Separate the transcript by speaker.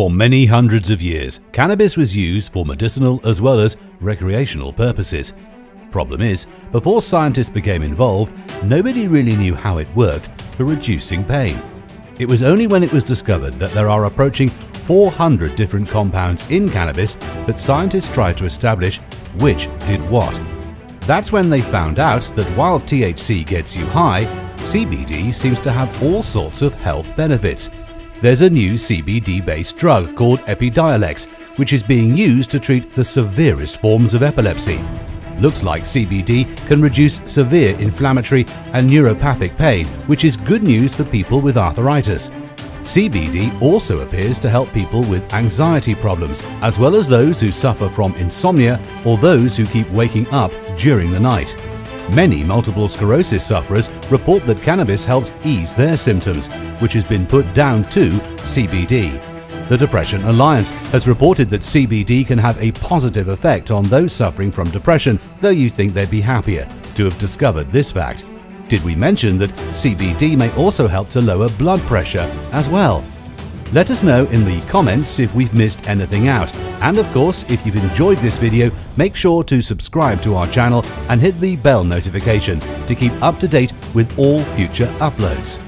Speaker 1: For many hundreds of years, cannabis was used for medicinal as well as recreational purposes. Problem is, before scientists became involved, nobody really knew how it worked for reducing pain. It was only when it was discovered that there are approaching 400 different compounds in cannabis that scientists tried to establish which did what. That's when they found out that while THC gets you high, CBD seems to have all sorts of health benefits. There's a new CBD-based drug called Epidiolex, which is being used to treat the severest forms of epilepsy. Looks like CBD can reduce severe inflammatory and neuropathic pain, which is good news for people with arthritis. CBD also appears to help people with anxiety problems, as well as those who suffer from insomnia or those who keep waking up during the night. Many multiple sclerosis sufferers report that cannabis helps ease their symptoms, which has been put down to CBD. The Depression Alliance has reported that CBD can have a positive effect on those suffering from depression, though you think they'd be happier to have discovered this fact. Did we mention that CBD may also help to lower blood pressure as well? Let us know in the comments if we've missed anything out. And of course, if you've enjoyed this video, make sure to subscribe to our channel and hit the bell notification to keep up to date with all future uploads.